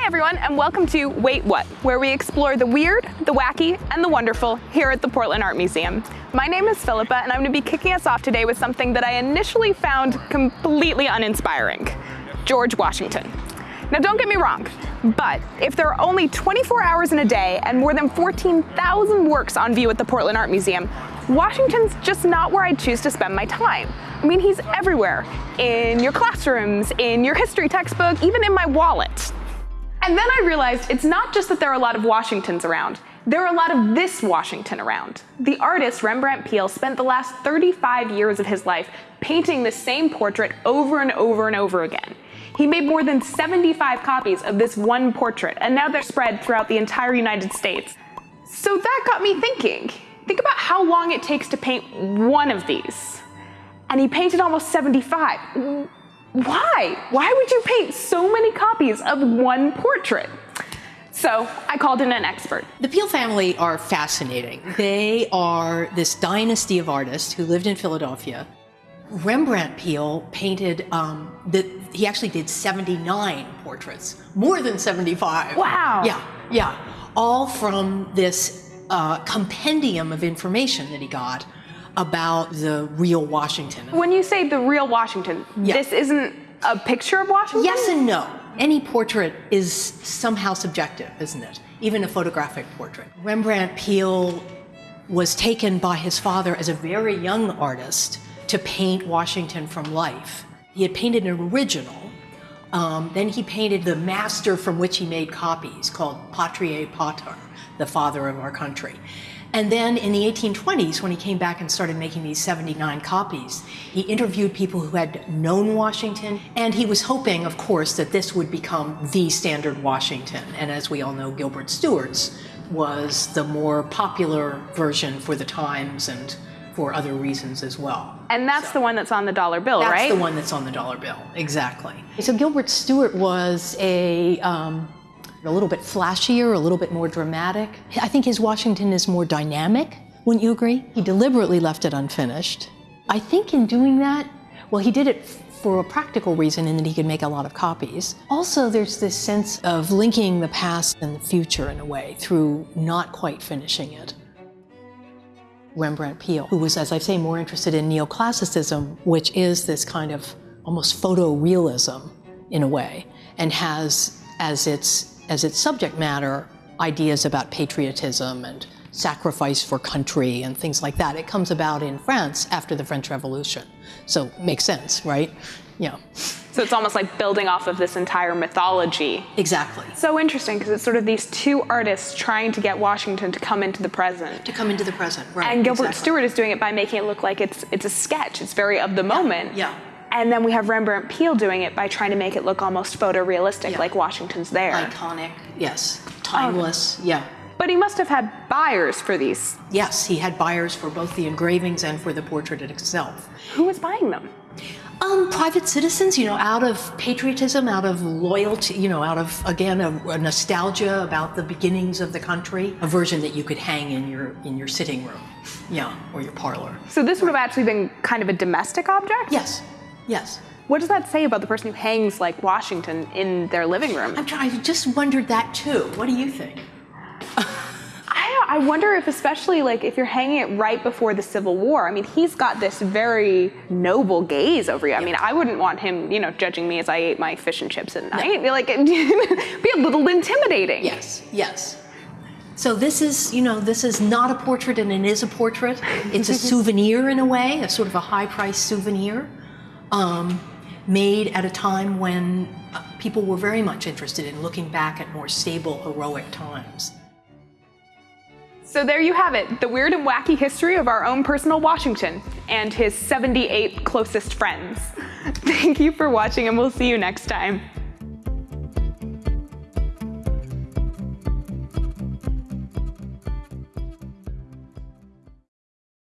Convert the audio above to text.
Hi everyone and welcome to Wait What, where we explore the weird, the wacky, and the wonderful here at the Portland Art Museum. My name is Philippa and I'm going to be kicking us off today with something that I initially found completely uninspiring, George Washington. Now don't get me wrong, but if there are only 24 hours in a day and more than 14,000 works on view at the Portland Art Museum, Washington's just not where I'd choose to spend my time. I mean, he's everywhere. In your classrooms, in your history textbook, even in my wallet. And then I realized it's not just that there are a lot of Washingtons around, there are a lot of this Washington around. The artist Rembrandt Peale spent the last 35 years of his life painting the same portrait over and over and over again. He made more than 75 copies of this one portrait, and now they're spread throughout the entire United States. So that got me thinking. Think about how long it takes to paint one of these. And he painted almost 75. Why? Why would you paint so many copies of one portrait? So I called in an expert. The Peale family are fascinating. They are this dynasty of artists who lived in Philadelphia. Rembrandt Peale painted, um, the, he actually did 79 portraits, more than 75. Wow. Yeah, yeah. All from this uh, compendium of information that he got about the real Washington. When you say the real Washington, yeah. this isn't a picture of Washington? Yes and no. Any portrait is somehow subjective, isn't it? Even a photographic portrait. Rembrandt Peale was taken by his father as a very young artist to paint Washington from life. He had painted an original. Um, then he painted the master from which he made copies called Patriae Pater, the father of our country. And then in the 1820s, when he came back and started making these 79 copies, he interviewed people who had known Washington, and he was hoping, of course, that this would become the standard Washington. And as we all know, Gilbert Stuart's was the more popular version for the times and for other reasons as well. And that's so, the one that's on the dollar bill, that's right? That's the one that's on the dollar bill, exactly. So Gilbert Stuart was a um, a little bit flashier, a little bit more dramatic. I think his Washington is more dynamic, wouldn't you agree? He deliberately left it unfinished. I think in doing that, well, he did it for a practical reason in that he could make a lot of copies. Also, there's this sense of linking the past and the future in a way through not quite finishing it. Rembrandt Peale, who was, as I say, more interested in neoclassicism, which is this kind of almost photorealism in a way, and has as its as its subject matter ideas about patriotism and sacrifice for country and things like that. It comes about in France after the French Revolution. So makes sense, right? Yeah. So it's almost like building off of this entire mythology. Exactly. So interesting because it's sort of these two artists trying to get Washington to come into the present. To come into the present, right. And Gilbert exactly. Stuart is doing it by making it look like it's it's a sketch. It's very of the moment. Yeah. And then we have Rembrandt Peale doing it by trying to make it look almost photorealistic, yeah. like Washington's there. Iconic, yes. Timeless, okay. yeah. But he must have had buyers for these. Yes, he had buyers for both the engravings and for the portrait itself. Who was buying them? Um, private citizens, you know, out of patriotism, out of loyalty, you know, out of, again, a, a, nostalgia about the beginnings of the country, a version that you could hang in your, in your sitting room, yeah, or your parlor. So this would have actually been kind of a domestic object? Yes, Yes. What does that say about the person who hangs like Washington in their living room? I'm trying, I just wondered that too. What do you think? I, I wonder if especially like if you're hanging it right before the Civil War, I mean, he's got this very noble gaze over you. I mean, I wouldn't want him, you know, judging me as I ate my fish and chips at night. No. Like, be a little intimidating. Yes, yes. So this is, you know, this is not a portrait and it is a portrait. It's a souvenir in a way, a sort of a high-priced souvenir um, made at a time when uh, people were very much interested in looking back at more stable, heroic times. So there you have it, the weird and wacky history of our own personal Washington and his 78 closest friends. Thank you for watching and we'll see you next time.